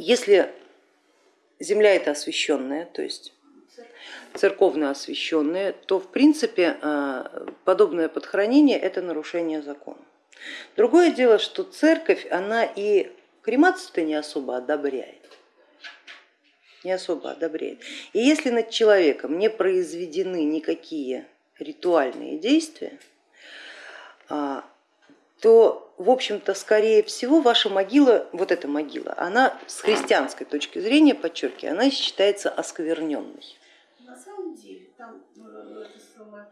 Если земля это освященная, то есть церковно освященная, то в принципе э, подобное подхоронение это нарушение закона. Другое дело, что церковь, она и кремацию-то не особо одобряет не особо одобряет. И если над человеком не произведены никакие ритуальные действия, а, то, в общем-то, скорее всего, ваша могила, вот эта могила, она с христианской точки зрения, подчеркиваю, она считается оскверненной. На самом деле, там э, самое,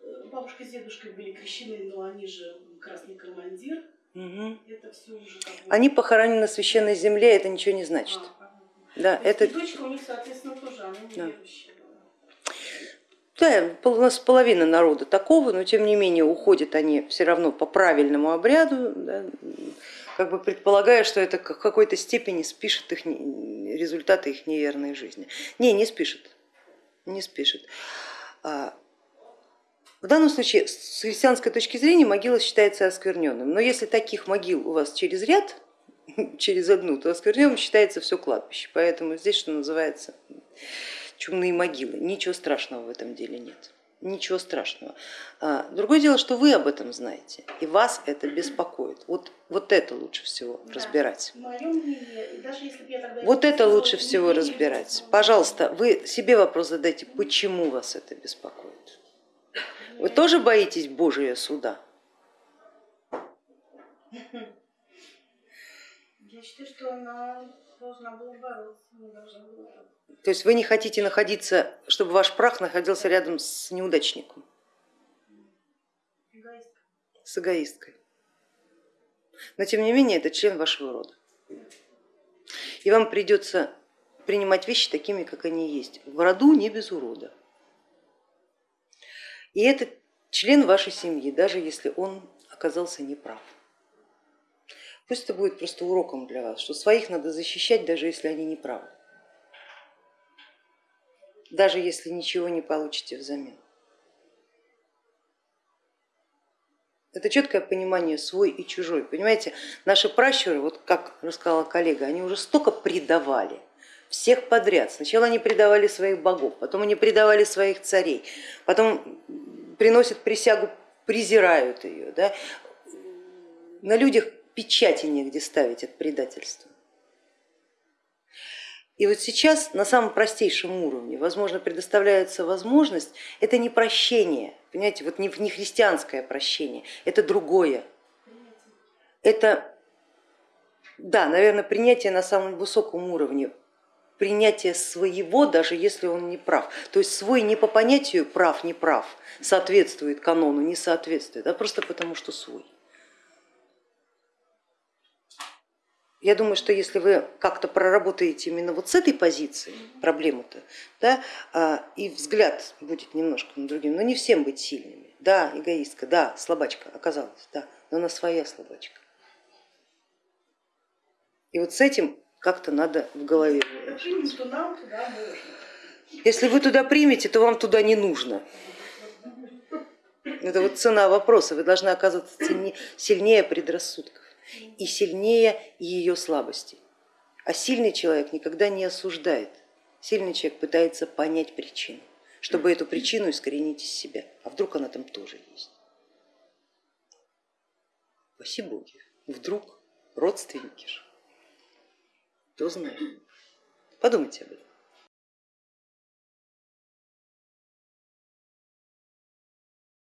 э, бабушка с дедушкой были крещены, но они же красный командир. Угу. Это все уже Они похоронены на священной земле, это ничего не значит. А, да, это... дочка у них, соответственно, тоже, она не да. Да, у нас половина народа такого, но тем не менее уходят они все равно по правильному обряду, да, как бы предполагая, что это в какой-то степени спишет их результаты их неверной жизни. Не, не спишет, не спишет. А, в данном случае с христианской точки зрения могила считается оскверненным, но если таких могил у вас через ряд, через одну, то оскверненным считается все кладбище. Поэтому здесь, что называется, чумные могилы. Ничего страшного в этом деле нет. Ничего страшного. А, другое дело, что вы об этом знаете, и вас это беспокоит. Вот, вот это лучше всего да. разбирать. вот это лучше всего разбирать. Пожалуйста, вы себе вопрос задайте, почему вас это беспокоит. Вы тоже боитесь Божия суда? Я считаю, что она должна была бороться, не должна была. То есть вы не хотите находиться, чтобы ваш прах находился рядом с неудачником? С эгоисткой. Но тем не менее это член вашего рода. И вам придется принимать вещи такими, как они есть. В роду не без урода. И это член вашей семьи, даже если он оказался неправ. Пусть это будет просто уроком для вас, что своих надо защищать, даже если они не правы, даже если ничего не получите взамен. Это четкое понимание свой и чужой. Понимаете, наши пращуры, вот как рассказала коллега, они уже столько предавали всех подряд. Сначала они предавали своих богов, потом они предавали своих царей, потом приносят присягу, презирают ее. Да? На людях печати негде ставить от предательства. И вот сейчас на самом простейшем уровне, возможно, предоставляется возможность, это не прощение, понимаете, вот не, не христианское прощение, это другое. Это, да, наверное, принятие на самом высоком уровне, принятие своего, даже если он не прав. То есть свой не по понятию прав, не прав, соответствует канону, не соответствует, а просто потому, что свой. Я думаю, что если вы как-то проработаете именно вот с этой позиции проблему-то, да, а, и взгляд будет немножко на другим, но не всем быть сильными. Да, эгоистка, да, слабачка оказалась, да, но она своя слабачка. И вот с этим как-то надо в голове. Если вы туда примете, то вам туда не нужно. Это вот цена вопроса, вы должны оказываться сильнее предрассудков и сильнее ее слабости. А сильный человек никогда не осуждает, сильный человек пытается понять причину, чтобы эту причину искоренить из себя. А вдруг она там тоже есть? Спасибо Боги, вдруг родственники же, кто знает. Подумайте об этом.